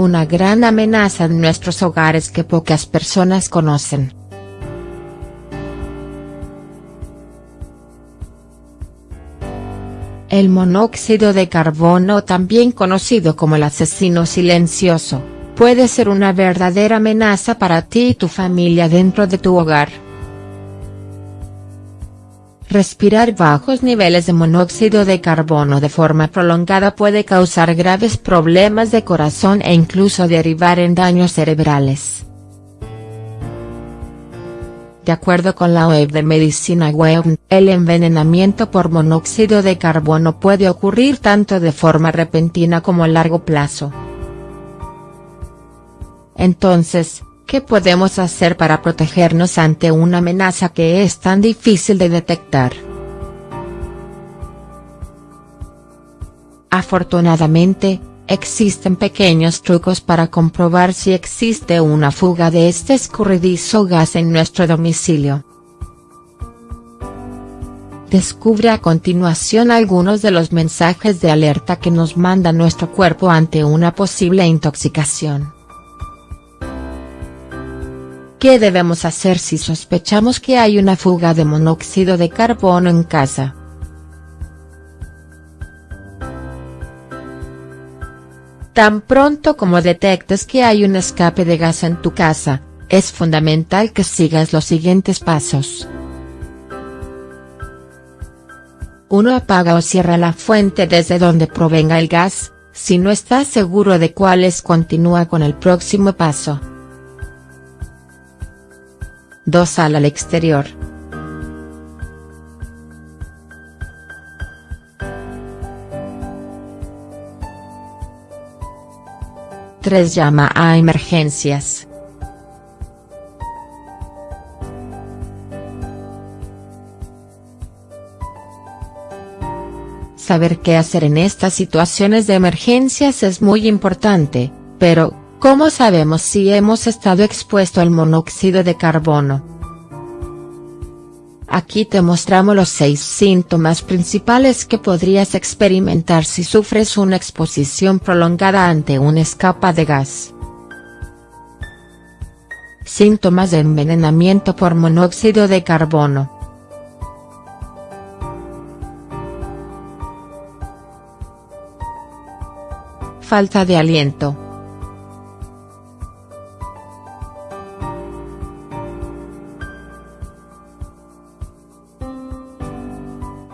una gran amenaza en nuestros hogares que pocas personas conocen. El monóxido de carbono también conocido como el asesino silencioso, puede ser una verdadera amenaza para ti y tu familia dentro de tu hogar. Respirar bajos niveles de monóxido de carbono de forma prolongada puede causar graves problemas de corazón e incluso derivar en daños cerebrales. De acuerdo con la web de Medicina Web, el envenenamiento por monóxido de carbono puede ocurrir tanto de forma repentina como a largo plazo. Entonces, ¿qué podemos hacer para protegernos ante una amenaza que es tan difícil de detectar? Afortunadamente, Existen pequeños trucos para comprobar si existe una fuga de este escurridizo gas en nuestro domicilio. Descubre a continuación algunos de los mensajes de alerta que nos manda nuestro cuerpo ante una posible intoxicación. ¿Qué debemos hacer si sospechamos que hay una fuga de monóxido de carbono en casa? Tan pronto como detectes que hay un escape de gas en tu casa, es fundamental que sigas los siguientes pasos. 1. Apaga o cierra la fuente desde donde provenga el gas, si no estás seguro de cuáles continúa con el próximo paso. 2. Sal al exterior. 3 llama a emergencias. Saber qué hacer en estas situaciones de emergencias es muy importante, pero, ¿cómo sabemos si hemos estado expuesto al monóxido de carbono? Aquí te mostramos los seis síntomas principales que podrías experimentar si sufres una exposición prolongada ante una escapa de gas. Síntomas de envenenamiento por monóxido de carbono. Falta de aliento.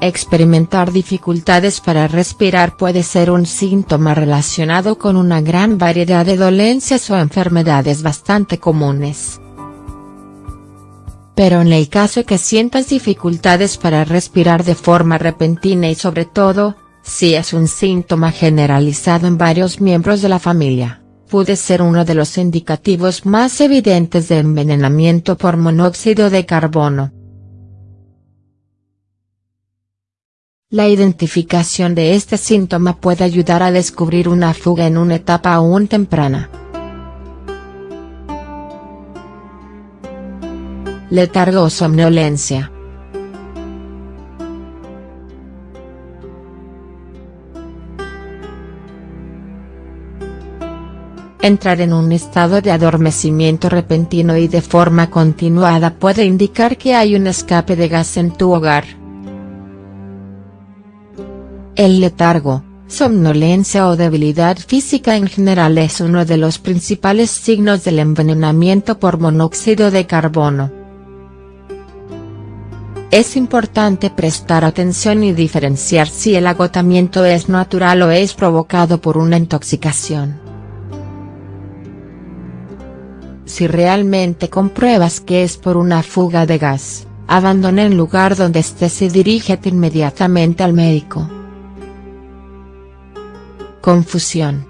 Experimentar dificultades para respirar puede ser un síntoma relacionado con una gran variedad de dolencias o enfermedades bastante comunes. Pero en el caso que sientas dificultades para respirar de forma repentina y sobre todo, si es un síntoma generalizado en varios miembros de la familia, puede ser uno de los indicativos más evidentes de envenenamiento por monóxido de carbono. La identificación de este síntoma puede ayudar a descubrir una fuga en una etapa aún temprana. Letargo o somnolencia. Entrar en un estado de adormecimiento repentino y de forma continuada puede indicar que hay un escape de gas en tu hogar. El letargo, somnolencia o debilidad física en general es uno de los principales signos del envenenamiento por monóxido de carbono. Es importante prestar atención y diferenciar si el agotamiento es natural o es provocado por una intoxicación. Si realmente compruebas que es por una fuga de gas, abandona el lugar donde estés y dirígete inmediatamente al médico. Confusión.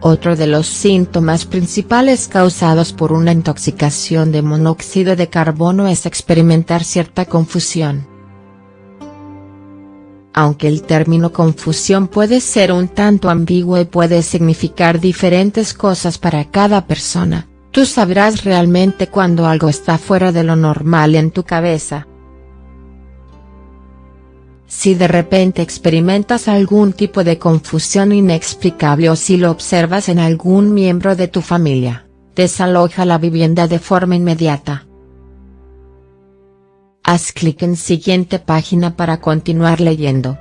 Otro de los síntomas principales causados por una intoxicación de monóxido de carbono es experimentar cierta confusión. Aunque el término confusión puede ser un tanto ambiguo y puede significar diferentes cosas para cada persona, Tú sabrás realmente cuando algo está fuera de lo normal en tu cabeza. Si de repente experimentas algún tipo de confusión inexplicable o si lo observas en algún miembro de tu familia, desaloja la vivienda de forma inmediata. Haz clic en siguiente página para continuar leyendo.